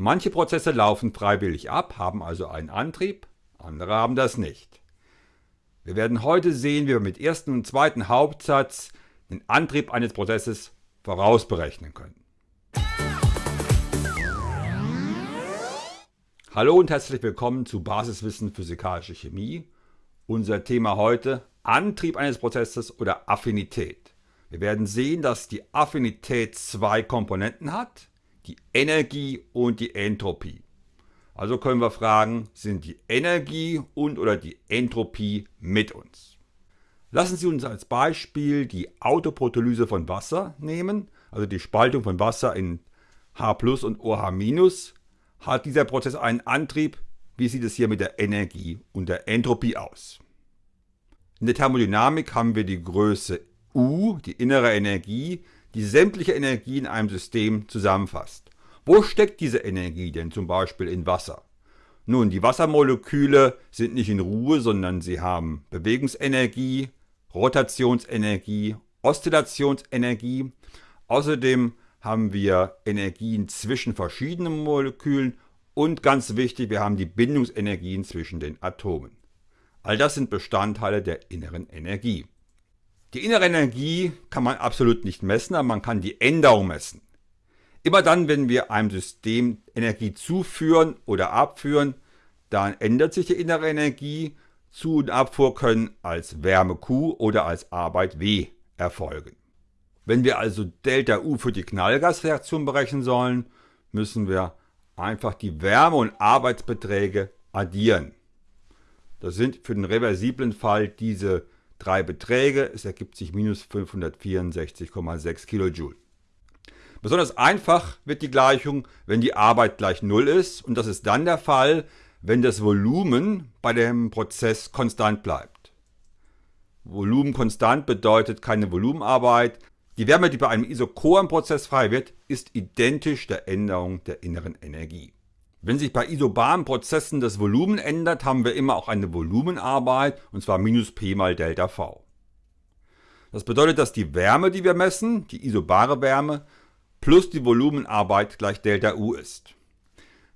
Manche Prozesse laufen freiwillig ab, haben also einen Antrieb, andere haben das nicht. Wir werden heute sehen, wie wir mit ersten und zweiten Hauptsatz den Antrieb eines Prozesses vorausberechnen können. Hallo und herzlich willkommen zu Basiswissen Physikalische Chemie. Unser Thema heute Antrieb eines Prozesses oder Affinität. Wir werden sehen, dass die Affinität zwei Komponenten hat, die Energie und die Entropie. Also können wir fragen, sind die Energie und oder die Entropie mit uns? Lassen Sie uns als Beispiel die Autoprotolyse von Wasser nehmen, also die Spaltung von Wasser in H und OH-. Hat dieser Prozess einen Antrieb? Wie sieht es hier mit der Energie und der Entropie aus? In der Thermodynamik haben wir die Größe U, die innere Energie, die sämtliche Energie in einem System zusammenfasst. Wo steckt diese Energie denn zum Beispiel in Wasser? Nun, die Wassermoleküle sind nicht in Ruhe, sondern sie haben Bewegungsenergie, Rotationsenergie, Oszillationsenergie. Außerdem haben wir Energien zwischen verschiedenen Molekülen und ganz wichtig, wir haben die Bindungsenergien zwischen den Atomen. All das sind Bestandteile der inneren Energie. Die innere Energie kann man absolut nicht messen, aber man kann die Änderung messen. Immer dann, wenn wir einem System Energie zuführen oder abführen, dann ändert sich die innere Energie. Zu- und Abfuhr können als Wärme Q oder als Arbeit W erfolgen. Wenn wir also Delta U für die Knallgasreaktion berechnen sollen, müssen wir einfach die Wärme- und Arbeitsbeträge addieren. Das sind für den reversiblen Fall diese drei Beträge. Es ergibt sich minus 564,6 Kilojoule. Besonders einfach wird die Gleichung, wenn die Arbeit gleich 0 ist und das ist dann der Fall, wenn das Volumen bei dem Prozess konstant bleibt. Volumen konstant bedeutet keine Volumenarbeit. Die Wärme, die bei einem isochoren Prozess frei wird, ist identisch der Änderung der inneren Energie. Wenn sich bei isobaren Prozessen das Volumen ändert, haben wir immer auch eine Volumenarbeit, und zwar minus P mal Delta V. Das bedeutet, dass die Wärme, die wir messen, die isobare Wärme, plus die Volumenarbeit gleich Delta U ist.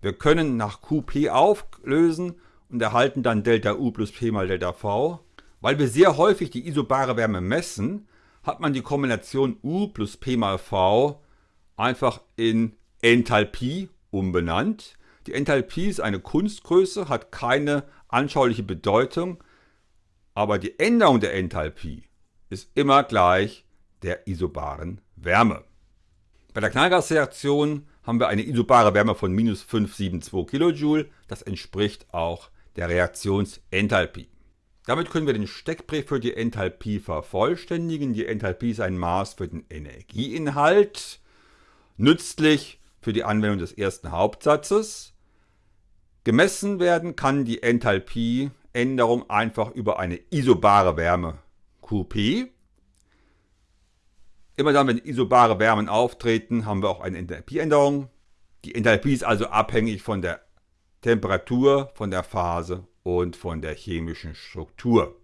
Wir können nach QP auflösen und erhalten dann Delta U plus P mal Delta V. Weil wir sehr häufig die isobare Wärme messen, hat man die Kombination U plus P mal V einfach in Enthalpie umbenannt. Die Enthalpie ist eine Kunstgröße, hat keine anschauliche Bedeutung, aber die Änderung der Enthalpie ist immer gleich der isobaren Wärme. Bei der Knallgasreaktion haben wir eine isobare Wärme von minus 572 kJ. Das entspricht auch der Reaktionsenthalpie. Damit können wir den Steckbrief für die Enthalpie vervollständigen. Die Enthalpie ist ein Maß für den Energieinhalt, nützlich für die Anwendung des ersten Hauptsatzes. Gemessen werden kann die Enthalpieänderung einfach über eine isobare Wärme QP. Immer dann, wenn isobare Wärmen auftreten, haben wir auch eine Enthalpieänderung. Die Enthalpie ist also abhängig von der Temperatur, von der Phase und von der chemischen Struktur.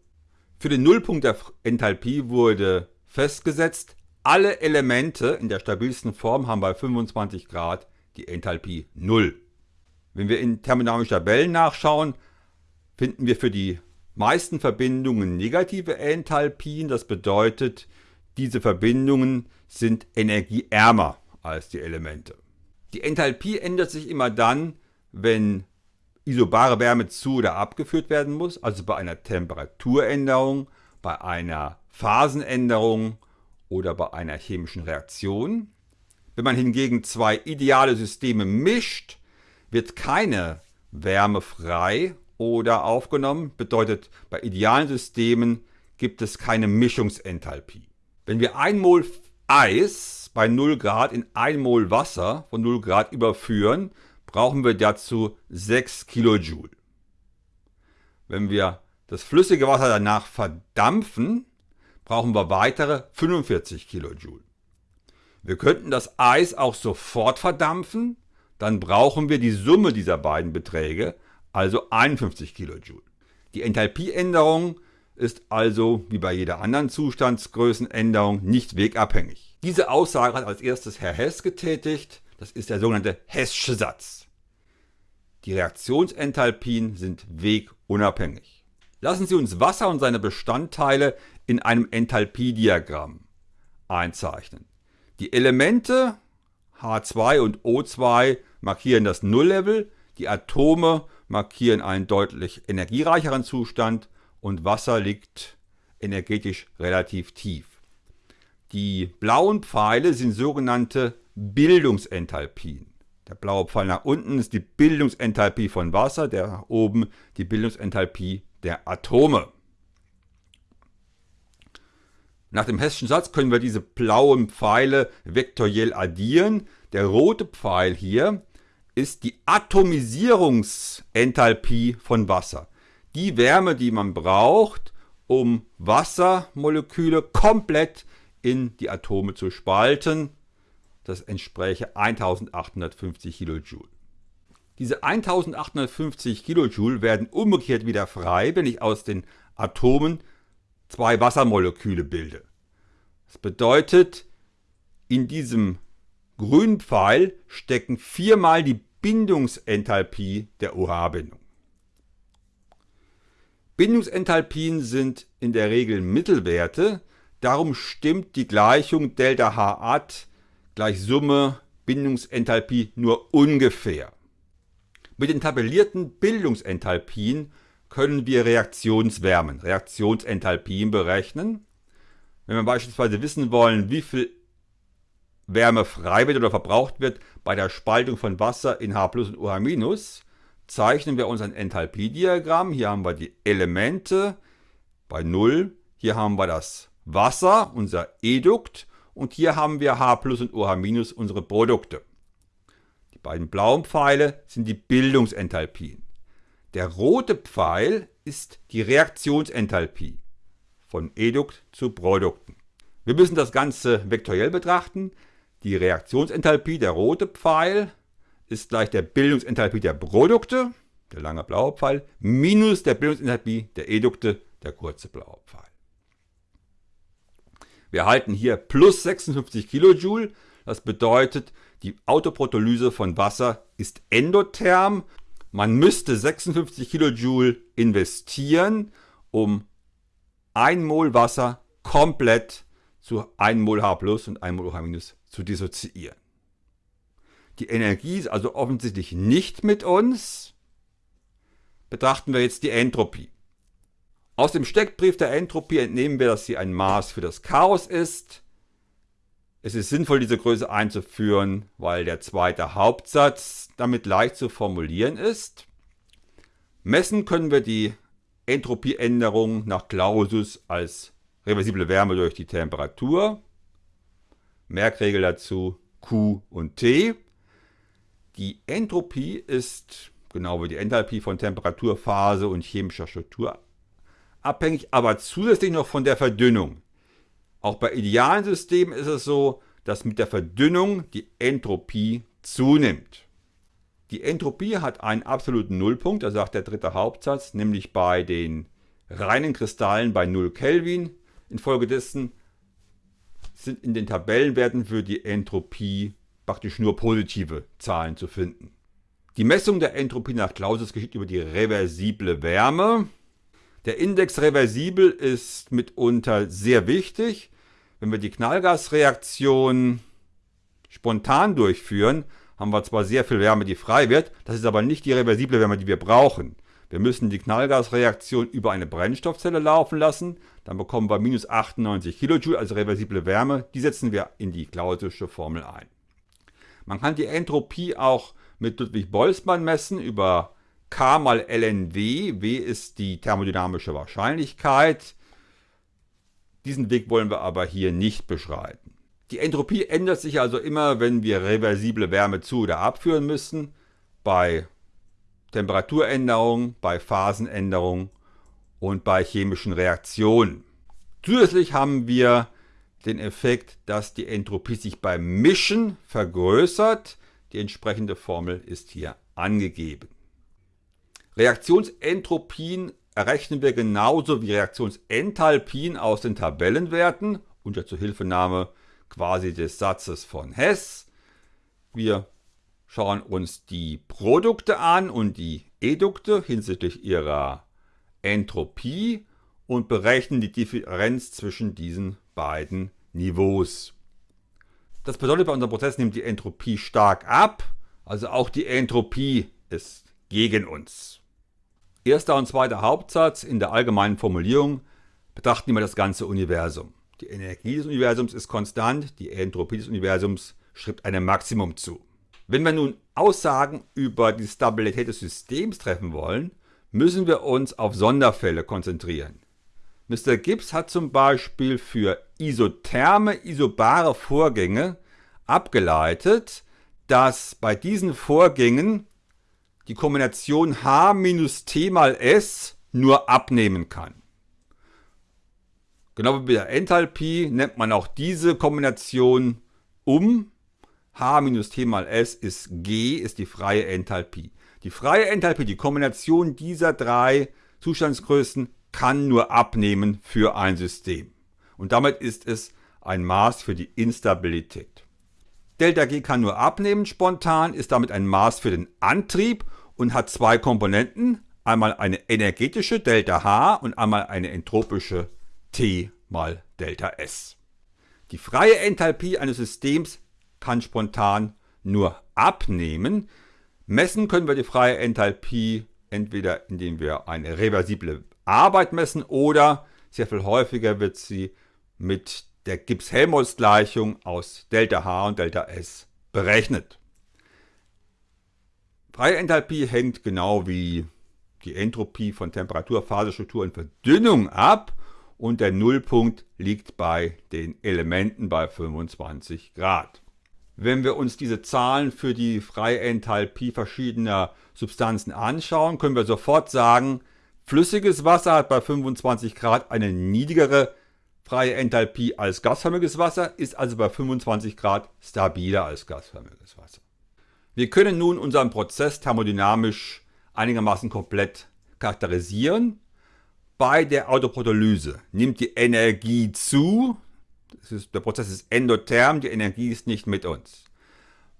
Für den Nullpunkt der Enthalpie wurde festgesetzt, alle Elemente in der stabilsten Form haben bei 25 Grad die Enthalpie 0. Wenn wir in thermodynamischen Tabellen nachschauen, finden wir für die meisten Verbindungen negative Enthalpien. Das bedeutet, diese Verbindungen sind energieärmer als die Elemente. Die Enthalpie ändert sich immer dann, wenn isobare Wärme zu oder abgeführt werden muss, also bei einer Temperaturänderung, bei einer Phasenänderung oder bei einer chemischen Reaktion. Wenn man hingegen zwei ideale Systeme mischt, wird keine Wärme frei oder aufgenommen. Bedeutet, bei idealen Systemen gibt es keine Mischungsenthalpie. Wenn wir 1 Mol Eis bei 0 Grad in 1 Mol Wasser von 0 Grad überführen, brauchen wir dazu 6 Kilojoule. Wenn wir das flüssige Wasser danach verdampfen, brauchen wir weitere 45 Kilojoule. Wir könnten das Eis auch sofort verdampfen, dann brauchen wir die Summe dieser beiden Beträge, also 51 Kilojoule. Die Enthalpieänderung ist also wie bei jeder anderen Zustandsgrößenänderung nicht wegabhängig. Diese Aussage hat als erstes Herr Hess getätigt. Das ist der sogenannte Hess'sche Satz. Die Reaktionsenthalpien sind wegunabhängig. Lassen Sie uns Wasser und seine Bestandteile in einem Enthalpiediagramm einzeichnen. Die Elemente H2 und O2 markieren das Nulllevel, die Atome markieren einen deutlich energiereicheren Zustand und Wasser liegt energetisch relativ tief. Die blauen Pfeile sind sogenannte Bildungsenthalpien. Der blaue Pfeil nach unten ist die Bildungsenthalpie von Wasser, der nach oben die Bildungsenthalpie der Atome. Nach dem Hessischen Satz können wir diese blauen Pfeile vektoriell addieren. Der rote Pfeil hier ist die Atomisierungsenthalpie von Wasser. Die Wärme, die man braucht, um Wassermoleküle komplett in die Atome zu spalten. Das entspräche 1850 Kilojoule. Diese 1850 Kilojoule werden umgekehrt wieder frei, wenn ich aus den Atomen zwei Wassermoleküle bilde. Das bedeutet, in diesem grünen Pfeil stecken viermal die Bindungsenthalpie der OH-Bindung. Bindungsenthalpien sind in der Regel Mittelwerte, darum stimmt die Gleichung Delta Hat gleich Summe Bindungsenthalpie nur ungefähr. Mit den tabellierten Bildungsenthalpien können wir Reaktionswärmen, Reaktionsenthalpien berechnen. Wenn wir beispielsweise wissen wollen, wie viel Wärme frei wird oder verbraucht wird bei der Spaltung von Wasser in H und OH-, zeichnen wir uns ein Enthalpiediagramm. Hier haben wir die Elemente bei 0. Hier haben wir das Wasser, unser Edukt. Und hier haben wir H und OH- unsere Produkte. Die beiden blauen Pfeile sind die Bildungsenthalpien. Der rote Pfeil ist die Reaktionsenthalpie von Edukt zu Produkten. Wir müssen das Ganze vektoriell betrachten. Die Reaktionsenthalpie, der rote Pfeil, ist gleich der Bildungsenthalpie der Produkte, der lange blaue Pfeil, minus der Bildungsenthalpie der Edukte, der kurze blaue Pfeil. Wir erhalten hier plus 56 Kilojoule. Das bedeutet, die Autoprotolyse von Wasser ist endotherm. Man müsste 56 Kilojoule investieren, um 1 Mol Wasser komplett zu 1 Mol H plus und 1 Mol OH zu dissoziieren. Die Energie ist also offensichtlich nicht mit uns. Betrachten wir jetzt die Entropie. Aus dem Steckbrief der Entropie entnehmen wir, dass sie ein Maß für das Chaos ist. Es ist sinnvoll, diese Größe einzuführen, weil der zweite Hauptsatz damit leicht zu formulieren ist. Messen können wir die Entropieänderung nach Clausius als reversible Wärme durch die Temperatur. Merkregel dazu Q und T. Die Entropie ist, genau wie die Enthalpie, von Temperatur, Phase und chemischer Struktur abhängig, aber zusätzlich noch von der Verdünnung. Auch bei idealen Systemen ist es so, dass mit der Verdünnung die Entropie zunimmt. Die Entropie hat einen absoluten Nullpunkt, das sagt der dritte Hauptsatz, nämlich bei den reinen Kristallen bei 0 Kelvin. Infolgedessen sind in den Tabellenwerten für die Entropie praktisch nur positive Zahlen zu finden. Die Messung der Entropie nach Clausius geschieht über die reversible Wärme. Der Index reversibel ist mitunter sehr wichtig. Wenn wir die Knallgasreaktion spontan durchführen, haben wir zwar sehr viel Wärme, die frei wird, das ist aber nicht die reversible Wärme, die wir brauchen. Wir müssen die Knallgasreaktion über eine Brennstoffzelle laufen lassen, dann bekommen wir minus 98 Kilojoule als reversible Wärme, die setzen wir in die Clausische Formel ein. Man kann die Entropie auch mit Ludwig Boltzmann messen über K mal LNW. W ist die thermodynamische Wahrscheinlichkeit. Diesen Weg wollen wir aber hier nicht beschreiten. Die Entropie ändert sich also immer, wenn wir reversible Wärme zu- oder abführen müssen. Bei Temperaturänderungen, bei Phasenänderungen und bei chemischen Reaktionen. Zusätzlich haben wir den Effekt, dass die Entropie sich beim Mischen vergrößert. Die entsprechende Formel ist hier angegeben. Reaktionsentropien errechnen wir genauso wie Reaktionsenthalpien aus den Tabellenwerten unter Zuhilfenahme quasi des Satzes von Hess. Wir schauen uns die Produkte an und die Edukte hinsichtlich ihrer Entropie und berechnen die Differenz zwischen diesen beiden Niveaus. Das bedeutet, bei unserem Prozess nimmt die Entropie stark ab, also auch die Entropie ist gegen uns. Erster und zweiter Hauptsatz in der allgemeinen Formulierung betrachten wir das ganze Universum. Die Energie des Universums ist konstant, die Entropie des Universums schreibt einem Maximum zu. Wenn wir nun Aussagen über die Stabilität des Systems treffen wollen, müssen wir uns auf Sonderfälle konzentrieren. Mr. Gibbs hat zum Beispiel für isotherme, isobare Vorgänge abgeleitet, dass bei diesen Vorgängen die Kombination H minus T mal S nur abnehmen kann. Genau wie bei der Enthalpie nennt man auch diese Kombination um H minus T mal S ist G, ist die freie Enthalpie. Die freie Enthalpie, die Kombination dieser drei Zustandsgrößen, kann nur abnehmen für ein System. Und damit ist es ein Maß für die Instabilität. Delta G kann nur abnehmen spontan, ist damit ein Maß für den Antrieb und hat zwei Komponenten. Einmal eine energetische Delta H und einmal eine entropische T mal Delta S. Die freie Enthalpie eines Systems kann spontan nur abnehmen. Messen können wir die freie Enthalpie entweder indem wir eine reversible Arbeit messen oder sehr viel häufiger wird sie mit der Gibbs-Helmholtz-Gleichung aus Delta H und Delta S berechnet. Freie Enthalpie hängt genau wie die Entropie von Temperatur, Phasestruktur und Verdünnung ab und der Nullpunkt liegt bei den Elementen bei 25 Grad. Wenn wir uns diese Zahlen für die freie Enthalpie verschiedener Substanzen anschauen, können wir sofort sagen, flüssiges Wasser hat bei 25 Grad eine niedrigere freie Enthalpie als gasförmiges Wasser, ist also bei 25 Grad stabiler als gasförmiges Wasser. Wir können nun unseren Prozess thermodynamisch einigermaßen komplett charakterisieren. Bei der Autoprotolyse nimmt die Energie zu, ist, der Prozess ist endotherm, die Energie ist nicht mit uns.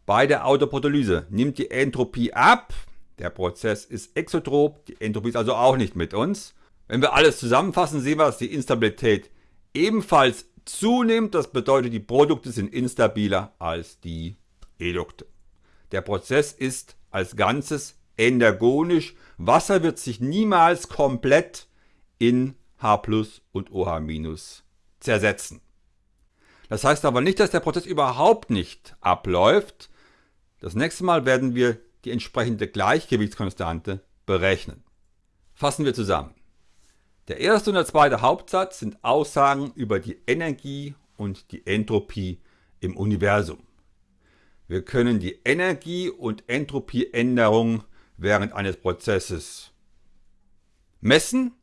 Bei der Autoprotolyse nimmt die Entropie ab, der Prozess ist exotrop, die Entropie ist also auch nicht mit uns. Wenn wir alles zusammenfassen, sehen wir, dass die Instabilität ebenfalls zunimmt. Das bedeutet, die Produkte sind instabiler als die Edukte. Der Prozess ist als Ganzes endergonisch. Wasser wird sich niemals komplett in H und OH zersetzen. Das heißt aber nicht, dass der Prozess überhaupt nicht abläuft. Das nächste Mal werden wir die entsprechende Gleichgewichtskonstante berechnen. Fassen wir zusammen. Der erste und der zweite Hauptsatz sind Aussagen über die Energie und die Entropie im Universum. Wir können die Energie- und Entropieänderung während eines Prozesses messen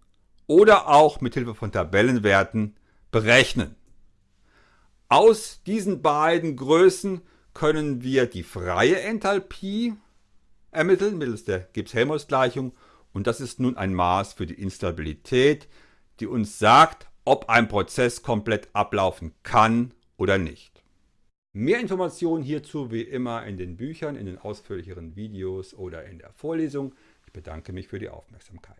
oder auch mit Hilfe von Tabellenwerten berechnen. Aus diesen beiden Größen können wir die freie Enthalpie ermitteln mittels der Gibbs-Helmholtz-Gleichung und das ist nun ein Maß für die Instabilität, die uns sagt, ob ein Prozess komplett ablaufen kann oder nicht. Mehr Informationen hierzu wie immer in den Büchern, in den ausführlicheren Videos oder in der Vorlesung. Ich bedanke mich für die Aufmerksamkeit.